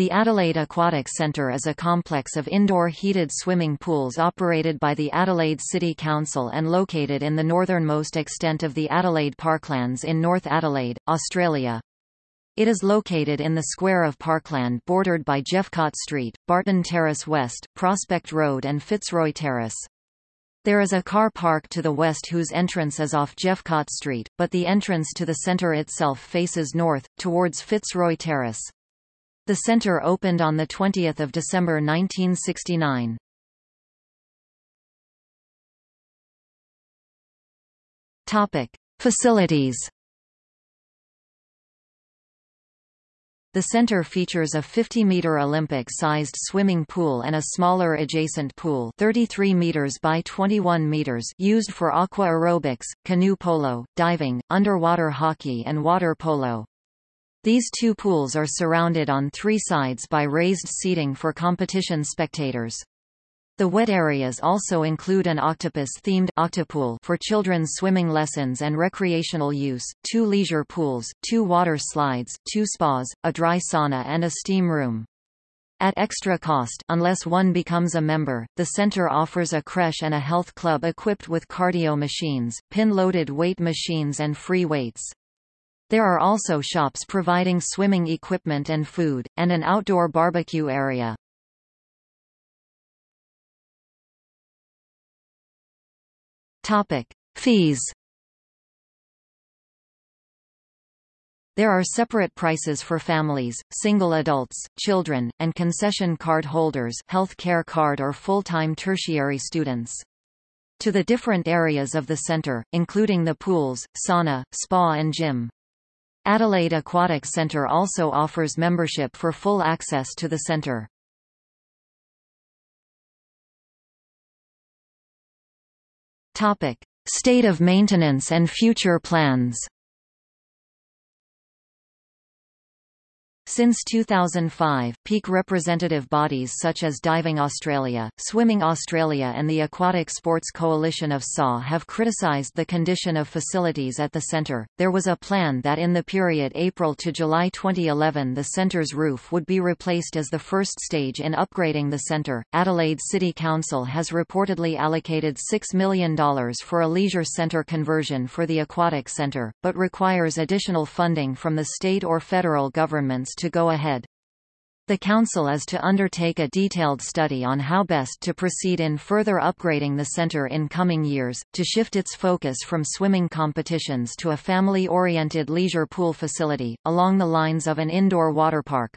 The Adelaide Aquatic Centre is a complex of indoor heated swimming pools operated by the Adelaide City Council and located in the northernmost extent of the Adelaide Parklands in North Adelaide, Australia. It is located in the square of Parkland bordered by Jeffcott Street, Barton Terrace West, Prospect Road and Fitzroy Terrace. There is a car park to the west whose entrance is off Jeffcott Street, but the entrance to the centre itself faces north, towards Fitzroy Terrace. The center opened on 20 December 1969. Topic. Facilities The center features a 50-meter Olympic-sized swimming pool and a smaller adjacent pool 33 meters by 21 meters used for aqua aerobics, canoe polo, diving, underwater hockey and water polo. These two pools are surrounded on three sides by raised seating for competition spectators. The wet areas also include an octopus-themed octopool for children's swimming lessons and recreational use, two leisure pools, two water slides, two spas, a dry sauna and a steam room. At extra cost unless one becomes a member, the center offers a creche and a health club equipped with cardio machines, pin-loaded weight machines and free weights. There are also shops providing swimming equipment and food, and an outdoor barbecue area. Topic. Fees There are separate prices for families, single adults, children, and concession card holders health care card or full-time tertiary students. To the different areas of the center, including the pools, sauna, spa and gym. Adelaide Aquatic Centre also offers membership for full access to the centre. State of maintenance and future plans. Since 2005, peak representative bodies such as Diving Australia, Swimming Australia and the Aquatic Sports Coalition of SAW have criticised the condition of facilities at the centre. There was a plan that in the period April to July 2011 the centre's roof would be replaced as the first stage in upgrading the centre. Adelaide City Council has reportedly allocated $6 million for a leisure centre conversion for the aquatic centre, but requires additional funding from the state or federal governments to go ahead. The Council is to undertake a detailed study on how best to proceed in further upgrading the centre in coming years, to shift its focus from swimming competitions to a family-oriented leisure pool facility, along the lines of an indoor water park.